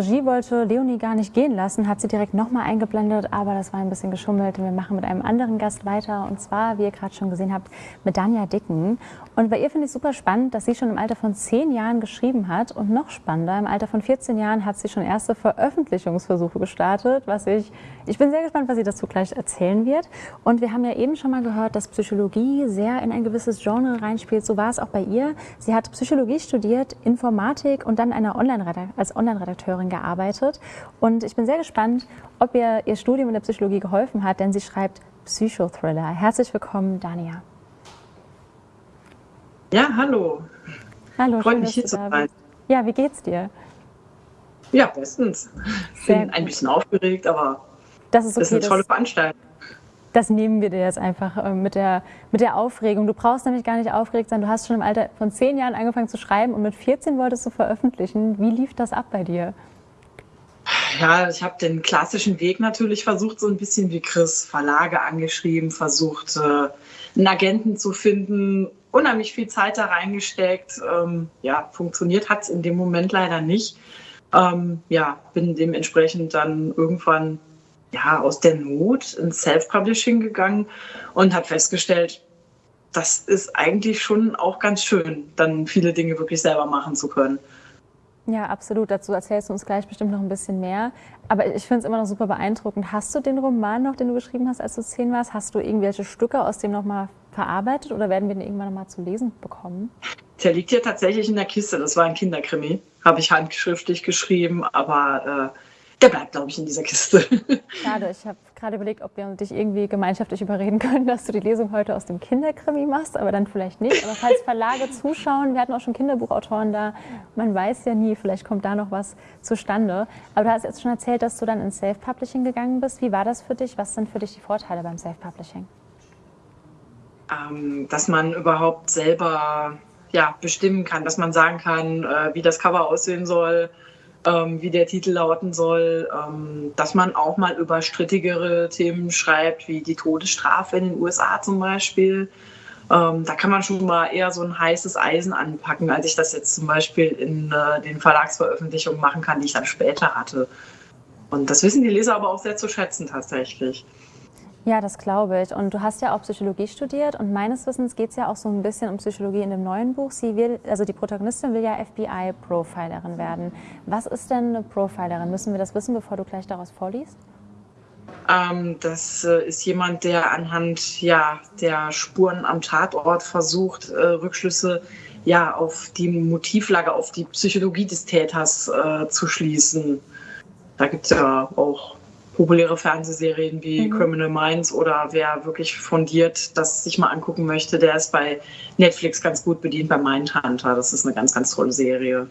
Regie wollte Leonie gar nicht gehen lassen, hat sie direkt nochmal eingeblendet, aber das war ein bisschen geschummelt. Wir machen mit einem anderen Gast weiter und zwar, wie ihr gerade schon gesehen habt, mit Danja Dicken. Und bei ihr finde ich super spannend, dass sie schon im Alter von zehn Jahren geschrieben hat und noch spannender, im Alter von 14 Jahren hat sie schon erste Veröffentlichungsversuche gestartet, was ich, ich bin sehr gespannt, was sie dazu gleich erzählen wird. Und wir haben ja eben schon mal gehört, dass Psychologie sehr in ein gewisses Genre reinspielt. So war es auch bei ihr. Sie hat Psychologie studiert, Informatik und dann eine Online als Online Online-Redakteurin gearbeitet. Und ich bin sehr gespannt, ob ihr ihr Studium in der Psychologie geholfen hat, denn sie schreibt Psychothriller. Herzlich willkommen, Dania. Ja, hallo. Hallo, Freut mich hier zu sein. Ja, wie geht's dir? Ja, bestens. Ich bin ein bisschen aufgeregt, aber das ist, okay, das ist eine tolle Veranstaltung. Das nehmen wir dir jetzt einfach äh, mit der, mit der Aufregung. Du brauchst nämlich gar nicht aufgeregt sein. Du hast schon im Alter von zehn Jahren angefangen zu schreiben und mit 14 wolltest du veröffentlichen. Wie lief das ab bei dir? Ja, ich habe den klassischen Weg natürlich versucht, so ein bisschen wie Chris, Verlage angeschrieben, versucht, äh, einen Agenten zu finden, unheimlich viel Zeit da reingesteckt. Ähm, ja, funktioniert hat es in dem Moment leider nicht. Ähm, ja, bin dementsprechend dann irgendwann ja, aus der Not ins Self-Publishing gegangen und habe festgestellt, das ist eigentlich schon auch ganz schön, dann viele Dinge wirklich selber machen zu können. Ja, absolut. Dazu erzählst du uns gleich bestimmt noch ein bisschen mehr. Aber ich finde es immer noch super beeindruckend. Hast du den Roman noch, den du geschrieben hast, als du zehn warst? Hast du irgendwelche Stücke aus dem nochmal verarbeitet oder werden wir den irgendwann nochmal zu lesen bekommen? Der liegt hier tatsächlich in der Kiste. Das war ein Kinderkrimi. Habe ich handschriftlich geschrieben, aber äh, der bleibt, glaube ich, in dieser Kiste. Schade, ich habe gerade überlegt, ob wir dich irgendwie gemeinschaftlich überreden können, dass du die Lesung heute aus dem Kinderkrimi machst, aber dann vielleicht nicht. Aber falls Verlage zuschauen, wir hatten auch schon Kinderbuchautoren da, man weiß ja nie, vielleicht kommt da noch was zustande. Aber du hast jetzt schon erzählt, dass du dann ins Self-Publishing gegangen bist. Wie war das für dich? Was sind für dich die Vorteile beim Self-Publishing? Ähm, dass man überhaupt selber ja, bestimmen kann, dass man sagen kann, äh, wie das Cover aussehen soll, ähm, wie der Titel lauten soll, ähm, dass man auch mal über strittigere Themen schreibt, wie die Todesstrafe in den USA zum Beispiel. Ähm, da kann man schon mal eher so ein heißes Eisen anpacken, als ich das jetzt zum Beispiel in äh, den Verlagsveröffentlichungen machen kann, die ich dann später hatte. Und das wissen die Leser aber auch sehr zu schätzen tatsächlich. Ja, das glaube ich. Und du hast ja auch Psychologie studiert und meines Wissens geht es ja auch so ein bisschen um Psychologie in dem neuen Buch. Sie will, also die Protagonistin will ja FBI-Profilerin werden. Was ist denn eine Profilerin? Müssen wir das wissen, bevor du gleich daraus vorliest? Ähm, das äh, ist jemand, der anhand ja, der Spuren am Tatort versucht, äh, Rückschlüsse ja, auf die Motivlage, auf die Psychologie des Täters äh, zu schließen. Da gibt es ja auch populäre Fernsehserien wie mhm. Criminal Minds oder wer wirklich fundiert das sich mal angucken möchte, der ist bei Netflix ganz gut bedient bei Mindhunter. Das ist eine ganz, ganz tolle Serie.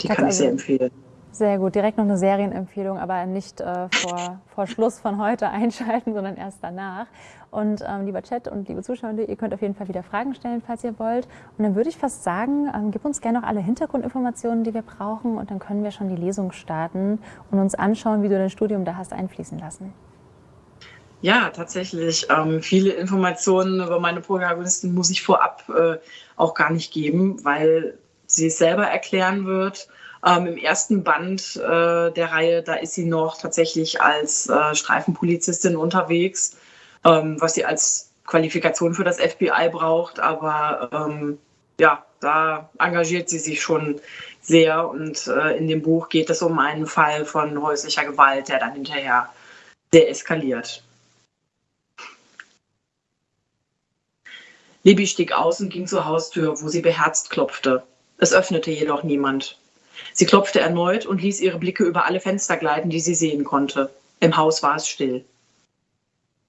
Die kann ich sehr empfehlen. Sehr gut, direkt noch eine Serienempfehlung, aber nicht äh, vor, vor Schluss von heute einschalten, sondern erst danach. Und ähm, lieber Chat und liebe Zuschauer, ihr könnt auf jeden Fall wieder Fragen stellen, falls ihr wollt. Und dann würde ich fast sagen, ähm, gib uns gerne noch alle Hintergrundinformationen, die wir brauchen und dann können wir schon die Lesung starten und uns anschauen, wie du dein Studium da hast einfließen lassen. Ja, tatsächlich. Ähm, viele Informationen über meine Protagonistin muss ich vorab äh, auch gar nicht geben, weil sie es selber erklären wird. Ähm, Im ersten Band äh, der Reihe, da ist sie noch tatsächlich als äh, Streifenpolizistin unterwegs ähm, was sie als Qualifikation für das FBI braucht. Aber ähm, ja, da engagiert sie sich schon sehr. Und äh, in dem Buch geht es um einen Fall von häuslicher Gewalt, der dann hinterher sehr eskaliert. Libby stieg aus und ging zur Haustür, wo sie beherzt klopfte. Es öffnete jedoch niemand. Sie klopfte erneut und ließ ihre Blicke über alle Fenster gleiten, die sie sehen konnte. Im Haus war es still.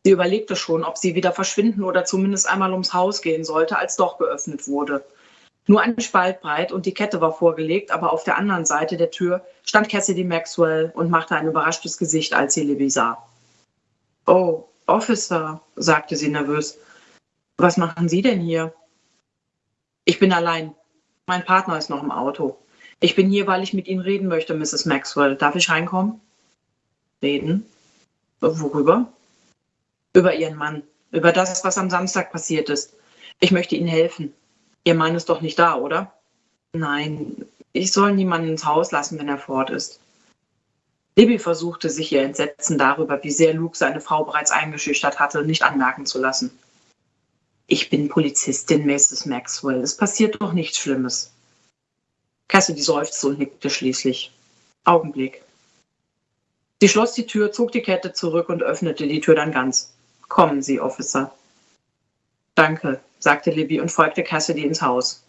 Sie überlegte schon, ob sie wieder verschwinden oder zumindest einmal ums Haus gehen sollte, als doch geöffnet wurde. Nur ein Spalt breit und die Kette war vorgelegt, aber auf der anderen Seite der Tür stand Cassidy Maxwell und machte ein überraschtes Gesicht, als sie Libby sah. Oh, Officer, sagte sie nervös. Was machen Sie denn hier? Ich bin allein. Mein Partner ist noch im Auto. Ich bin hier, weil ich mit Ihnen reden möchte, Mrs. Maxwell. Darf ich reinkommen? Reden? Worüber? über Ihren Mann, über das, was am Samstag passiert ist. Ich möchte Ihnen helfen. Ihr Mann ist doch nicht da, oder? Nein, Ich soll niemanden ins Haus lassen, wenn er fort ist. Libby versuchte sich ihr Entsetzen darüber, wie sehr Luke seine Frau bereits eingeschüchtert hatte, nicht anmerken zu lassen. Ich bin Polizistin, Mrs. Maxwell. Es passiert doch nichts Schlimmes. Cassidy seufzte und nickte schließlich. Augenblick. Sie schloss die Tür, zog die Kette zurück und öffnete die Tür dann ganz. Kommen Sie, Officer. Danke, sagte Libby und folgte Cassidy ins Haus.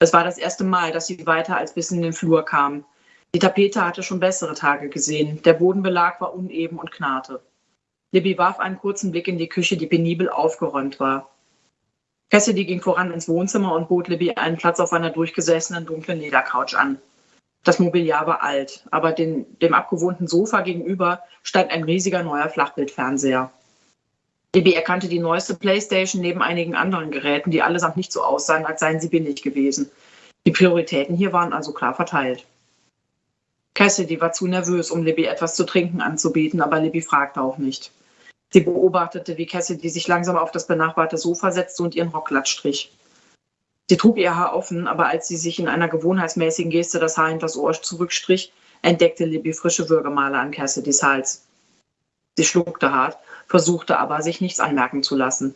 Es war das erste Mal, dass sie weiter als bis in den Flur kam. Die Tapete hatte schon bessere Tage gesehen. Der Bodenbelag war uneben und knarrte. Libby warf einen kurzen Blick in die Küche, die penibel aufgeräumt war. Cassidy ging voran ins Wohnzimmer und bot Libby einen Platz auf einer durchgesessenen dunklen Ledercouch an. Das Mobiliar war alt, aber den, dem abgewohnten Sofa gegenüber stand ein riesiger neuer Flachbildfernseher. Libby erkannte die neueste Playstation neben einigen anderen Geräten, die allesamt nicht so aussahen, als seien sie billig gewesen. Die Prioritäten hier waren also klar verteilt. Cassidy war zu nervös, um Libby etwas zu trinken anzubieten, aber Libby fragte auch nicht. Sie beobachtete, wie Cassidy sich langsam auf das benachbarte Sofa setzte und ihren Rock glatt strich. Sie trug ihr Haar offen, aber als sie sich in einer gewohnheitsmäßigen Geste das Haar hinters Ohr zurückstrich, entdeckte Libby frische Würgemale an Cassidys Hals. Sie schluckte hart, versuchte aber, sich nichts anmerken zu lassen.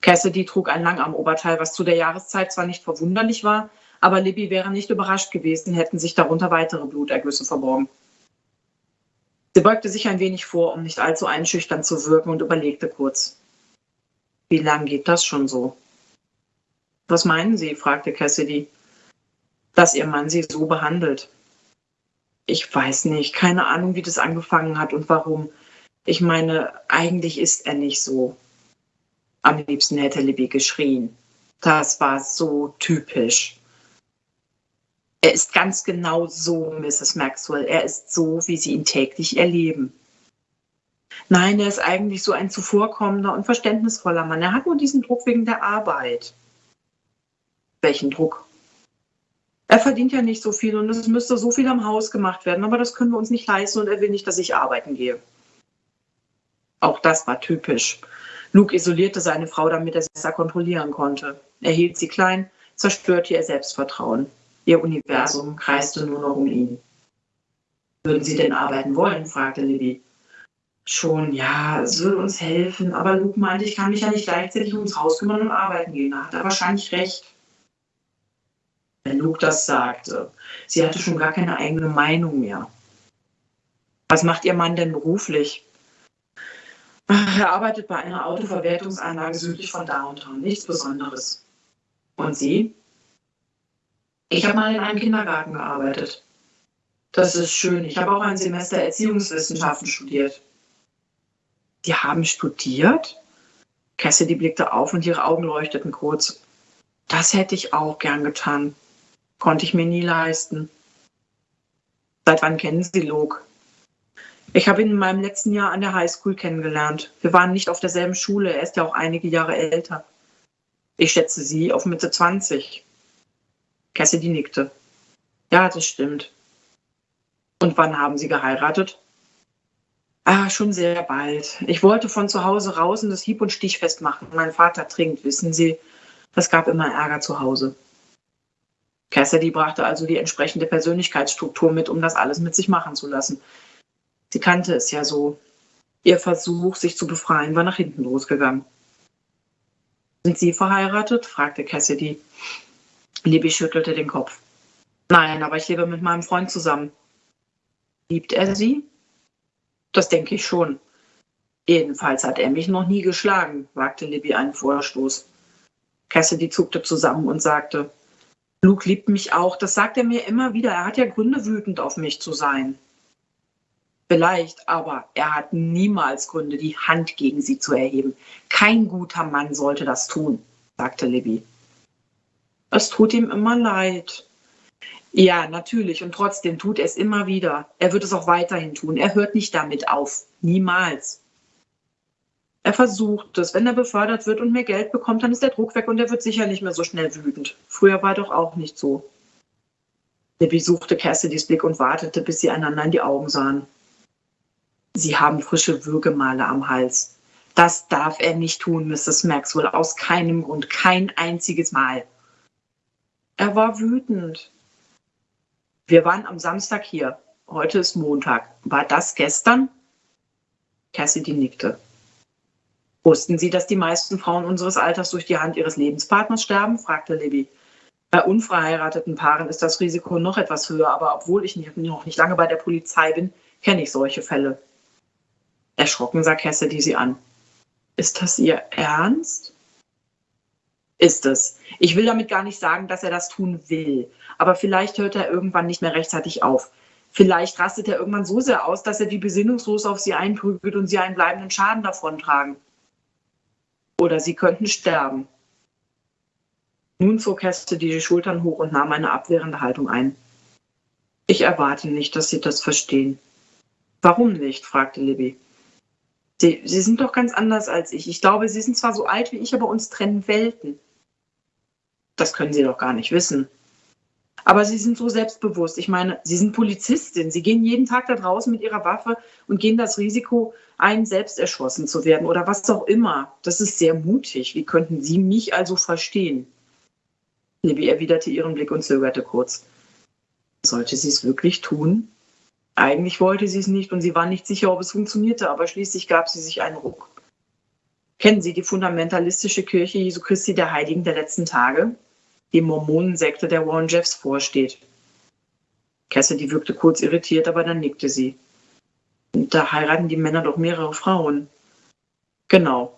Cassidy trug ein Langarmoberteil, was zu der Jahreszeit zwar nicht verwunderlich war, aber Libby wäre nicht überrascht gewesen, hätten sich darunter weitere Blutergüsse verborgen. Sie beugte sich ein wenig vor, um nicht allzu einschüchternd zu wirken und überlegte kurz. Wie lang geht das schon so? Was meinen Sie? fragte Cassidy. Dass Ihr Mann Sie so behandelt. Ich weiß nicht, keine Ahnung, wie das angefangen hat und warum. Ich meine, eigentlich ist er nicht so. Am liebsten hätte Libby geschrien. Das war so typisch. Er ist ganz genau so, Mrs. Maxwell. Er ist so, wie Sie ihn täglich erleben. Nein, er ist eigentlich so ein zuvorkommender und verständnisvoller Mann. Er hat nur diesen Druck wegen der Arbeit. Welchen Druck? Er verdient ja nicht so viel und es müsste so viel am Haus gemacht werden, aber das können wir uns nicht leisten und er will nicht, dass ich arbeiten gehe. Auch das war typisch. Luke isolierte seine Frau, damit er sie besser kontrollieren konnte. Er hielt sie klein, zerstörte ihr Selbstvertrauen. Ihr Universum kreiste nur noch um ihn. Würden Sie denn arbeiten wollen? fragte Libby. Schon, ja, es würde uns helfen, aber Luke meinte, ich kann mich ja nicht gleichzeitig ums Haus kümmern und arbeiten gehen. Da hat er wahrscheinlich recht. Wenn Luke das sagte, sie hatte schon gar keine eigene Meinung mehr. Was macht Ihr Mann denn beruflich? Er arbeitet bei einer Autoverwertungsanlage südlich von Downtown. Nichts Besonderes. Und Sie? Ich habe mal in einem Kindergarten gearbeitet. Das ist schön. Ich habe auch ein Semester Erziehungswissenschaften studiert. Sie haben studiert? Cassidy blickte auf und ihre Augen leuchteten kurz. Das hätte ich auch gern getan. Konnte ich mir nie leisten. Seit wann kennen Sie Luke? Ich habe ihn in meinem letzten Jahr an der Highschool kennengelernt. Wir waren nicht auf derselben Schule. Er ist ja auch einige Jahre älter. Ich schätze Sie auf Mitte 20. Cassidy nickte. Ja, das stimmt. Und wann haben Sie geheiratet? Ah, schon sehr bald. Ich wollte von zu Hause raus und das hieb- und stichfest machen. Mein Vater trinkt, wissen Sie. Das gab immer Ärger zu Hause. Cassidy brachte also die entsprechende Persönlichkeitsstruktur mit, um das alles mit sich machen zu lassen. Sie kannte es ja so. Ihr Versuch, sich zu befreien, war nach hinten losgegangen. Sind Sie verheiratet? fragte Cassidy. Libby schüttelte den Kopf. Nein, aber ich lebe mit meinem Freund zusammen. Liebt er sie? Das denke ich schon. Jedenfalls hat er mich noch nie geschlagen, wagte Libby einen Vorstoß. Cassidy zuckte zusammen und sagte, Luke liebt mich auch, das sagt er mir immer wieder. Er hat ja Gründe, wütend auf mich zu sein. Vielleicht, aber er hat niemals Gründe, die Hand gegen sie zu erheben. Kein guter Mann sollte das tun, sagte Libby. Es tut ihm immer leid. Ja, natürlich. Und trotzdem tut er es immer wieder. Er wird es auch weiterhin tun. Er hört nicht damit auf. Niemals. Er versucht es. Wenn er befördert wird und mehr Geld bekommt, dann ist der Druck weg und er wird sicher nicht mehr so schnell wütend. Früher war er doch auch nicht so. Libby suchte Cassidys Blick und wartete, bis sie einander in die Augen sahen. Sie haben frische Würgemale am Hals. Das darf er nicht tun, Mrs. Maxwell, aus keinem Grund, kein einziges Mal. Er war wütend. Wir waren am Samstag hier. Heute ist Montag. War das gestern? Cassidy nickte. Wussten Sie, dass die meisten Frauen unseres Alters durch die Hand ihres Lebenspartners sterben? fragte Libby. Bei unverheirateten Paaren ist das Risiko noch etwas höher, aber obwohl ich noch nicht lange bei der Polizei bin, kenne ich solche Fälle. Erschrocken sah Cassidy sie an. Ist das Ihr Ernst? Ist es. Ich will damit gar nicht sagen, dass er das tun will. Aber vielleicht hört er irgendwann nicht mehr rechtzeitig auf. Vielleicht rastet er irgendwann so sehr aus, dass er die besinnungslos auf sie einprügelt und sie einen bleibenden Schaden davontragen. Oder sie könnten sterben. Nun zog Heste die Schultern hoch und nahm eine abwehrende Haltung ein. Ich erwarte nicht, dass Sie das verstehen. Warum nicht? fragte Libby. Sie, Sie sind doch ganz anders als ich. Ich glaube, Sie sind zwar so alt wie ich, aber uns trennen Welten. Das können Sie doch gar nicht wissen. Aber Sie sind so selbstbewusst. Ich meine, Sie sind Polizistin. Sie gehen jeden Tag da draußen mit Ihrer Waffe und gehen das Risiko ein, selbst erschossen zu werden oder was auch immer. Das ist sehr mutig. Wie könnten Sie mich also verstehen? Libby erwiderte ihren Blick und zögerte kurz. Sollte sie es wirklich tun? Eigentlich wollte sie es nicht und sie war nicht sicher, ob es funktionierte, aber schließlich gab sie sich einen Ruck. Kennen Sie die fundamentalistische Kirche Jesu Christi der Heiligen der letzten Tage? Die Mormonensekte der Warren Jeffs vorsteht. Cassidy wirkte kurz irritiert, aber dann nickte sie. Da heiraten die Männer doch mehrere Frauen. Genau.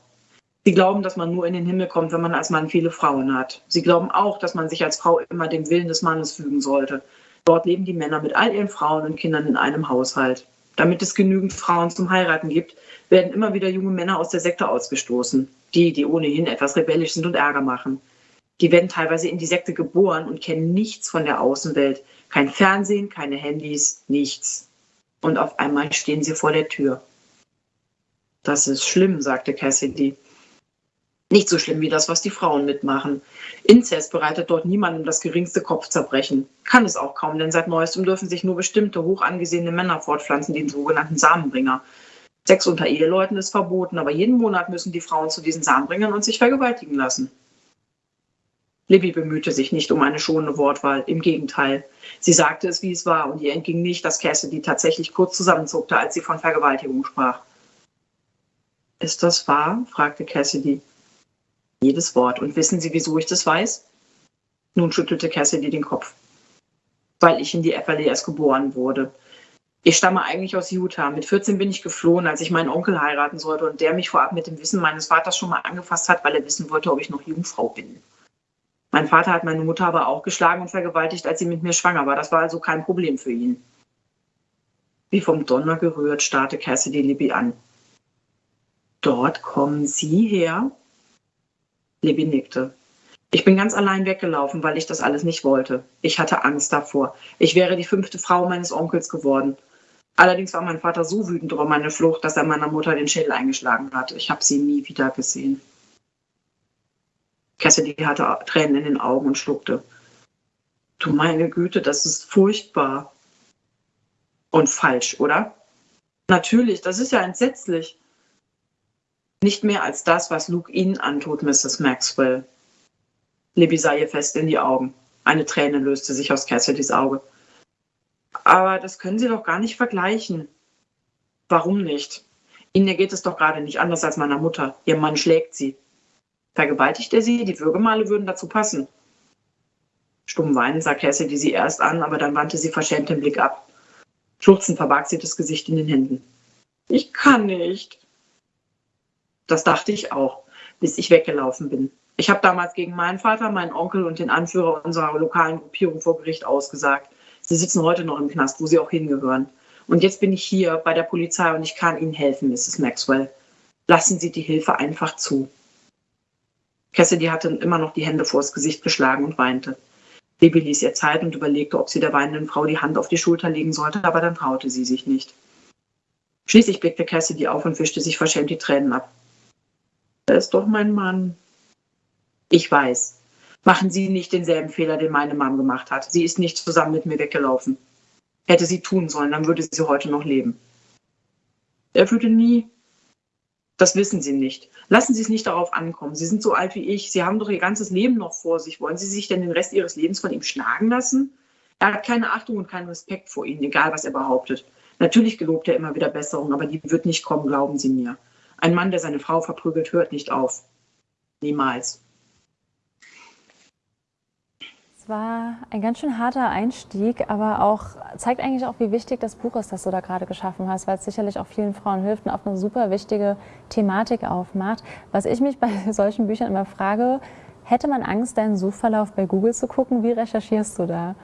Sie glauben, dass man nur in den Himmel kommt, wenn man als Mann viele Frauen hat. Sie glauben auch, dass man sich als Frau immer dem Willen des Mannes fügen sollte. Dort leben die Männer mit all ihren Frauen und Kindern in einem Haushalt. Damit es genügend Frauen zum Heiraten gibt, werden immer wieder junge Männer aus der Sekte ausgestoßen. Die, die ohnehin etwas rebellisch sind und Ärger machen. Die werden teilweise in die Sekte geboren und kennen nichts von der Außenwelt. Kein Fernsehen, keine Handys, nichts. Und auf einmal stehen sie vor der Tür. Das ist schlimm, sagte Cassidy. Nicht so schlimm wie das, was die Frauen mitmachen. Inzest bereitet dort niemandem das geringste Kopfzerbrechen. Kann es auch kaum, denn seit neuestem dürfen sich nur bestimmte hoch angesehene Männer fortpflanzen, den sogenannten Samenbringer. Sex unter Eheleuten ist verboten, aber jeden Monat müssen die Frauen zu diesen Samenbringern und sich vergewaltigen lassen. Libby bemühte sich nicht um eine schonende Wortwahl, im Gegenteil. Sie sagte es, wie es war, und ihr entging nicht, dass Cassidy tatsächlich kurz zusammenzuckte, als sie von Vergewaltigung sprach. Ist das wahr? fragte Cassidy. Jedes Wort. Und wissen Sie, wieso ich das weiß? Nun schüttelte Cassidy den Kopf. Weil ich in die FLES geboren wurde. Ich stamme eigentlich aus Utah. Mit 14 bin ich geflohen, als ich meinen Onkel heiraten sollte und der mich vorab mit dem Wissen meines Vaters schon mal angefasst hat, weil er wissen wollte, ob ich noch Jungfrau bin. Mein Vater hat meine Mutter aber auch geschlagen und vergewaltigt, als sie mit mir schwanger war. Das war also kein Problem für ihn. Wie vom Donner gerührt starrte Cassidy Libby an. Dort kommen Sie her? Libby nickte. Ich bin ganz allein weggelaufen, weil ich das alles nicht wollte. Ich hatte Angst davor. Ich wäre die fünfte Frau meines Onkels geworden. Allerdings war mein Vater so wütend über meine Flucht, dass er meiner Mutter den Schädel eingeschlagen hat. Ich habe sie nie wieder gesehen. Cassidy hatte Tränen in den Augen und schluckte. Du meine Güte, das ist furchtbar. Und falsch, oder? Natürlich, das ist ja entsetzlich. Nicht mehr als das, was Luke Ihnen antut, Mrs. Maxwell. Libby sah ihr fest in die Augen. Eine Träne löste sich aus Cassidys Auge. Aber das können Sie doch gar nicht vergleichen. Warum nicht? Ihnen geht es doch gerade nicht anders als meiner Mutter. Ihr Mann schlägt sie. Vergewaltigt er sie? Die Würgemale würden dazu passen. Stumm weinend sah Cassidy sie erst an, aber dann wandte sie verschämt den Blick ab. Schluchzend verbarg sie das Gesicht in den Händen. Ich kann nicht. Das dachte ich auch, bis ich weggelaufen bin. Ich habe damals gegen meinen Vater, meinen Onkel und den Anführer unserer lokalen Gruppierung vor Gericht ausgesagt. Sie sitzen heute noch im Knast, wo sie auch hingehören. Und jetzt bin ich hier bei der Polizei und ich kann Ihnen helfen, Mrs. Maxwell. Lassen Sie die Hilfe einfach zu. Cassidy hatte immer noch die Hände vors Gesicht geschlagen und weinte. Baby ließ ihr Zeit und überlegte, ob sie der weinenden Frau die Hand auf die Schulter legen sollte, aber dann traute sie sich nicht. Schließlich blickte Cassidy auf und wischte sich verschämt die Tränen ab. Er ist doch mein Mann. Ich weiß. Machen Sie nicht denselben Fehler, den meine Mom gemacht hat. Sie ist nicht zusammen mit mir weggelaufen. Hätte sie tun sollen, dann würde sie heute noch leben. Er würde nie. Das wissen Sie nicht. Lassen Sie es nicht darauf ankommen. Sie sind so alt wie ich. Sie haben doch Ihr ganzes Leben noch vor sich. Wollen Sie sich denn den Rest Ihres Lebens von ihm schlagen lassen? Er hat keine Achtung und keinen Respekt vor Ihnen, egal was er behauptet. Natürlich gelobt er immer wieder Besserung, aber die wird nicht kommen, glauben Sie mir. Ein Mann, der seine Frau verprügelt, hört nicht auf. Niemals. Es war ein ganz schön harter Einstieg, aber auch zeigt eigentlich auch, wie wichtig das Buch ist, das du da gerade geschaffen hast, weil es sicherlich auch vielen Frauen hilft und auch eine super wichtige Thematik aufmacht. Was ich mich bei solchen Büchern immer frage, hätte man Angst, deinen Suchverlauf bei Google zu gucken? Wie recherchierst du da?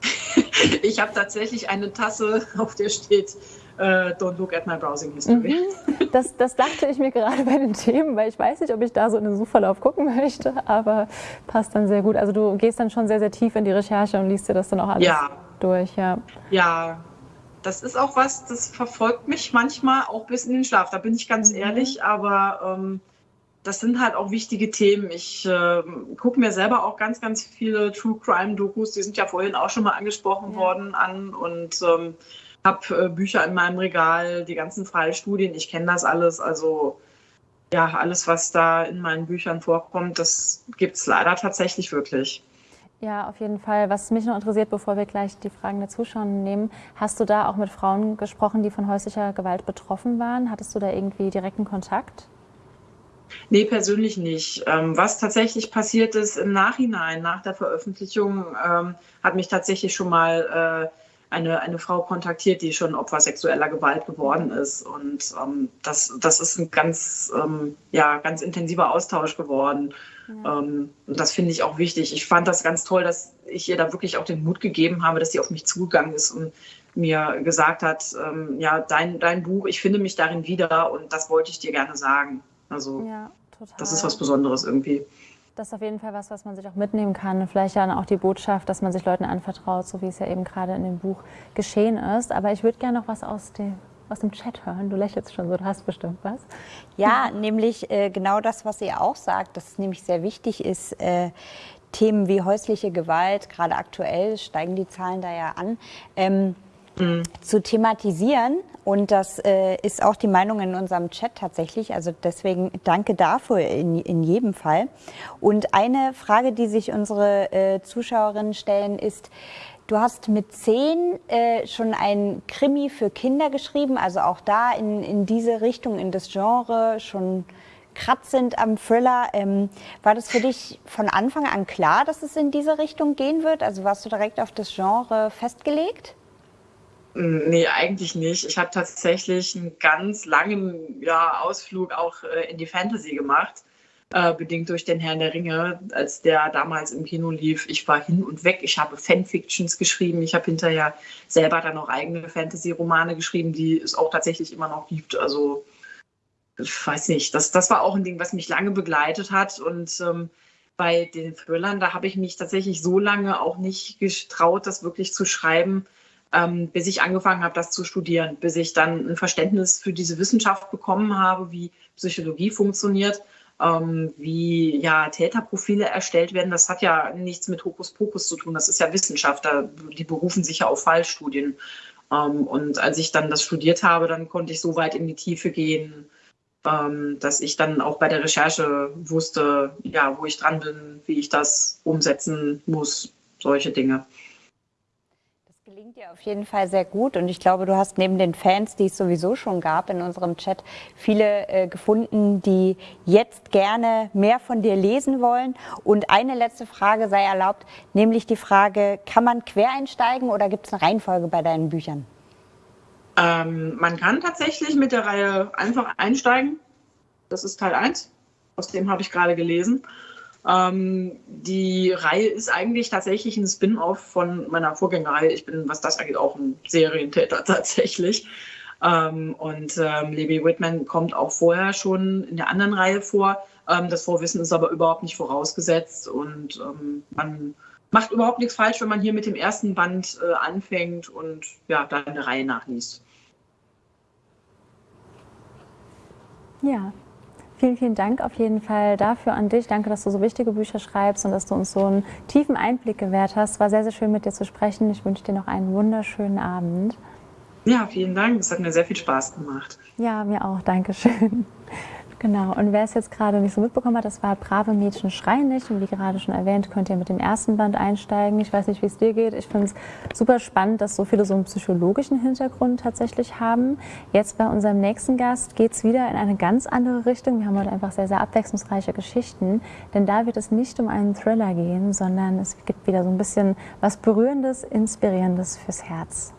ich habe tatsächlich eine Tasse, auf der steht Uh, don't look at my browsing history. Mhm. Das, das, dachte ich mir gerade bei den Themen, weil ich weiß nicht, ob ich da so in den Suchverlauf gucken möchte, aber passt dann sehr gut. Also du gehst dann schon sehr, sehr tief in die Recherche und liest dir das dann auch alles ja. durch. Ja. ja, das ist auch was, das verfolgt mich manchmal auch bis in den Schlaf, da bin ich ganz mhm. ehrlich, aber ähm, das sind halt auch wichtige Themen. Ich äh, gucke mir selber auch ganz, ganz viele True Crime Dokus, die sind ja vorhin auch schon mal angesprochen ja. worden, an und ähm, habe äh, Bücher in meinem Regal, die ganzen Fallstudien, ich kenne das alles. Also ja, alles, was da in meinen Büchern vorkommt, das gibt es leider tatsächlich wirklich. Ja, auf jeden Fall. Was mich noch interessiert, bevor wir gleich die Fragen der Zuschauer nehmen, hast du da auch mit Frauen gesprochen, die von häuslicher Gewalt betroffen waren? Hattest du da irgendwie direkten Kontakt? Nee, persönlich nicht. Ähm, was tatsächlich passiert ist im Nachhinein, nach der Veröffentlichung, ähm, hat mich tatsächlich schon mal äh, eine, eine Frau kontaktiert, die schon Opfer sexueller Gewalt geworden ist. Und ähm, das, das ist ein ganz, ähm, ja, ganz intensiver Austausch geworden. Ja. Ähm, und das finde ich auch wichtig. Ich fand das ganz toll, dass ich ihr da wirklich auch den Mut gegeben habe, dass sie auf mich zugegangen ist und mir gesagt hat, ähm, ja, dein, dein Buch, ich finde mich darin wieder und das wollte ich dir gerne sagen. Also ja, das ist was Besonderes irgendwie. Das ist auf jeden Fall was, was man sich auch mitnehmen kann. Vielleicht dann auch die Botschaft, dass man sich Leuten anvertraut, so wie es ja eben gerade in dem Buch geschehen ist. Aber ich würde gerne noch was aus dem, aus dem Chat hören. Du lächelst schon so, du hast bestimmt was. Ja, nämlich äh, genau das, was ihr auch sagt, dass nämlich sehr wichtig ist. Äh, Themen wie häusliche Gewalt, gerade aktuell steigen die Zahlen da ja an. Ähm, mhm. zu thematisieren. Und das äh, ist auch die Meinung in unserem Chat tatsächlich. Also deswegen danke dafür in, in jedem Fall. Und eine Frage, die sich unsere äh, Zuschauerinnen stellen, ist, Du hast mit zehn äh, schon ein Krimi für Kinder geschrieben, also auch da in, in diese Richtung, in das Genre schon kratzend am Thriller. Ähm, war das für dich von Anfang an klar, dass es in diese Richtung gehen wird? Also warst du direkt auf das Genre festgelegt? Nee, eigentlich nicht. Ich habe tatsächlich einen ganz langen ja, Ausflug auch äh, in die Fantasy gemacht, äh, bedingt durch den Herrn der Ringe, als der damals im Kino lief. Ich war hin und weg. Ich habe Fanfictions geschrieben. Ich habe hinterher selber dann auch eigene Fantasy-Romane geschrieben, die es auch tatsächlich immer noch gibt. Also ich weiß nicht, das, das war auch ein Ding, was mich lange begleitet hat und ähm, bei den Thrillern, da habe ich mich tatsächlich so lange auch nicht getraut, das wirklich zu schreiben, ähm, bis ich angefangen habe, das zu studieren, bis ich dann ein Verständnis für diese Wissenschaft bekommen habe, wie Psychologie funktioniert, ähm, wie ja Täterprofile erstellt werden. Das hat ja nichts mit Hokuspokus zu tun. Das ist ja Wissenschaft. die berufen sich ja auf Fallstudien. Ähm, und als ich dann das studiert habe, dann konnte ich so weit in die Tiefe gehen, ähm, dass ich dann auch bei der Recherche wusste, ja, wo ich dran bin, wie ich das umsetzen muss, solche Dinge gelingt dir auf jeden Fall sehr gut und ich glaube, du hast neben den Fans, die es sowieso schon gab in unserem Chat, viele äh, gefunden, die jetzt gerne mehr von dir lesen wollen. Und eine letzte Frage sei erlaubt, nämlich die Frage, kann man quer einsteigen oder gibt es eine Reihenfolge bei deinen Büchern? Ähm, man kann tatsächlich mit der Reihe einfach einsteigen. Das ist Teil 1, aus dem habe ich gerade gelesen. Ähm, die Reihe ist eigentlich tatsächlich ein Spin-off von meiner Vorgängerreihe. Ich bin, was das angeht, auch ein Serientäter tatsächlich. Ähm, und ähm, Libby Whitman kommt auch vorher schon in der anderen Reihe vor. Ähm, das Vorwissen ist aber überhaupt nicht vorausgesetzt und ähm, man macht überhaupt nichts falsch, wenn man hier mit dem ersten Band äh, anfängt und ja, dann eine Reihe nachliest. Ja, Vielen, vielen Dank auf jeden Fall dafür an dich. Danke, dass du so wichtige Bücher schreibst und dass du uns so einen tiefen Einblick gewährt hast. War sehr, sehr schön mit dir zu sprechen. Ich wünsche dir noch einen wunderschönen Abend. Ja, vielen Dank. Es hat mir sehr viel Spaß gemacht. Ja, mir auch. Dankeschön. Genau, und wer es jetzt gerade nicht so mitbekommen hat, das war Brave Mädchen schreien nicht. Und wie gerade schon erwähnt, könnt ihr mit dem ersten Band einsteigen. Ich weiß nicht, wie es dir geht. Ich finde es super spannend, dass so viele so einen psychologischen Hintergrund tatsächlich haben. Jetzt bei unserem nächsten Gast geht es wieder in eine ganz andere Richtung. Wir haben heute einfach sehr, sehr abwechslungsreiche Geschichten. Denn da wird es nicht um einen Thriller gehen, sondern es gibt wieder so ein bisschen was Berührendes, Inspirierendes fürs Herz.